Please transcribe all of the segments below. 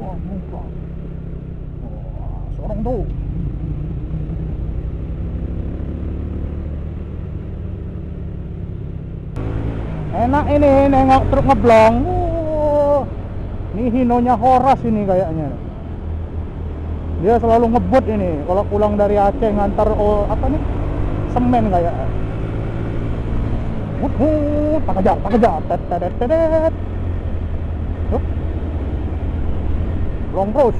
Wah, muka. Wah, seorang tuh. Enak ini nengok truk ngeblong. Wah, ini hinonya Horas ini kayaknya. Dia selalu ngebut ini kalau pulang dari Aceh ngantar oh, apa nih? Semen kayak. Wut, tak kejar, tak kejar. Tet tet tet. Yup. Blong terus.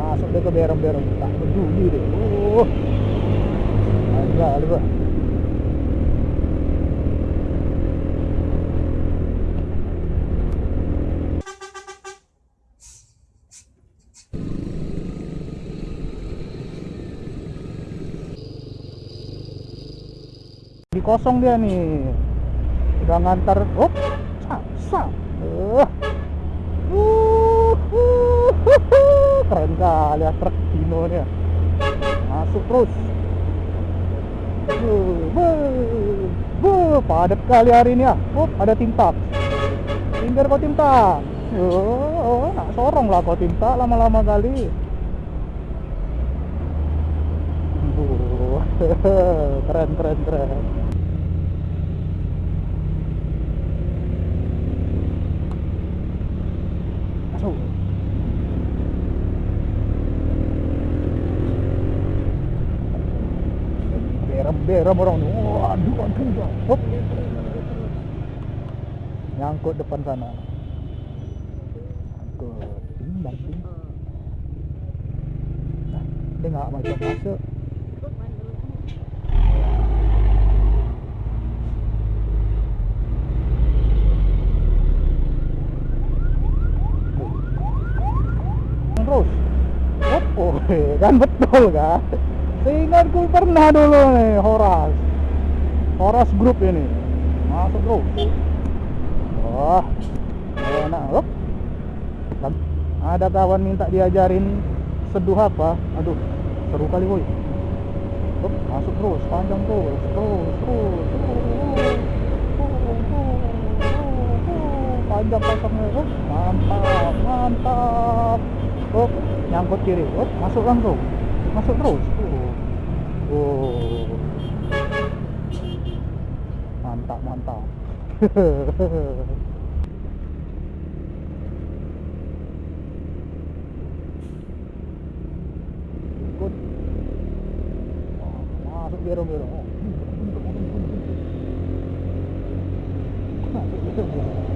Masuk deh ke berem-berem. Tak peduli deh uh. Agak lupa di kosong dia nih. Udah ngantar up sa uh. Uh, uh, keren kali ya truk Dino nih ya. masuk terus. Uh, buh, padat kali hari ini ya. Up ada tinta pinggir kau tinta oh, nak sorong lah kau tinta lama-lama kali. Keren keren keren masuk berem-berem orang nih waduh aduh aduh. Hop. nyangkut depan sana nyangkut ding dang ding nah, dia nggak macam masuk terus Hop, oh, kan betul kan seingatku pernah dulu nih Horas Horas Group ini masuk bro wah enak Hop. Ada kawan minta diajarin seduh apa aduh seru kali woi Hop, masuk terus panjang terus terus terus terus panjang pasangnya Hop, mantap mantap Hop, nyangkut kiri Hop, masuk langsung masuk terus oh. oh. mantap mantap ikut Oh, masuk biru biru oh. masuk biru biru